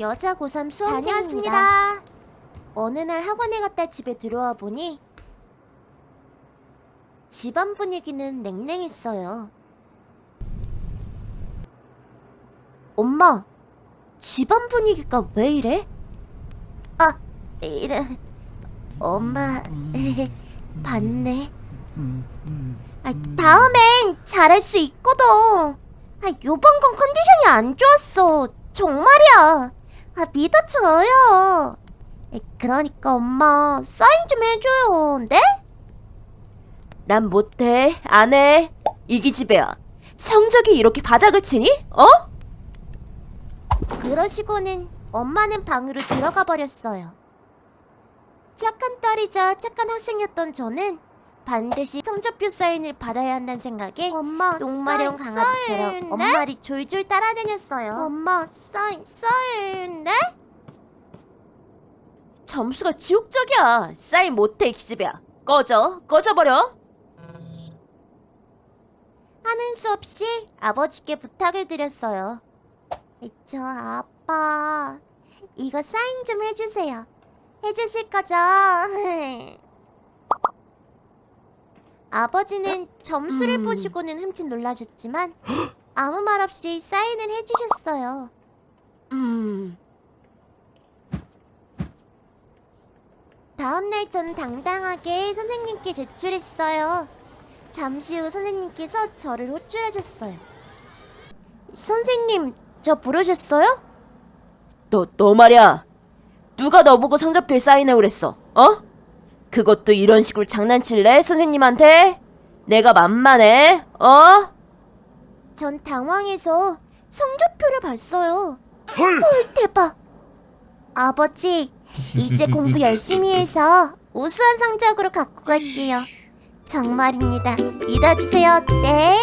여자 고3 수험생입니다. 어느 날 학원에 갔다 집에 들어와 보니 집안 분위기는 냉랭했어요. 엄마, 집안 분위기가 왜 이래? 아, 이래. 엄마, 봤네. 아, 다음엔 잘할 수 있거든. 아, 요번 건 컨디션이 안 좋았어. 정말이야. 아, 믿어줘요. 에, 그러니까 엄마 사인 좀 해줘요. 네? 난 못해, 안 해. 이 기집애야. 성적이 이렇게 바닥을 치니? 어? 그러시고는 엄마는 방으로 들어가 버렸어요. 착한 딸이자 착한 학생이었던 저는 반드시 성적표 사인을 받아야 한다는 생각에 엄마, 똥마려운 사인, 강아지처럼 사인, 네? 엄마를 졸졸 따라다녔어요. 엄마 사인 사인 네? 점수가 지옥적이야. 사인 못해, 이 기집애야. 꺼져, 꺼져버려. 하는 수 없이 아버지께 부탁을 드렸어요. 저 아빠 이거 사인 좀 해주세요. 해주실 거죠? 아버지는 점수를 음. 보시고는 흠칫 놀라셨지만 아무 말 없이 사인을 해주셨어요. 음, 다음날 전 당당하게 선생님께 제출했어요. 잠시 후 선생님께서 저를 호출해줬어요. 선생님, 저 부르셨어요? 너, 너 말이야. 누가 너보고 성적표에 사인해 오랬어, 어? 그것도 이런 식으로 장난칠래, 선생님한테? 내가 만만해, 어? 전 당황해서 성적표를 봤어요. 헐! 헐, 대박! 아버지, 이제 공부 열심히 해서 우수한 성적으로 갖고 갈게요. 정말입니다. 믿어주세요, 네?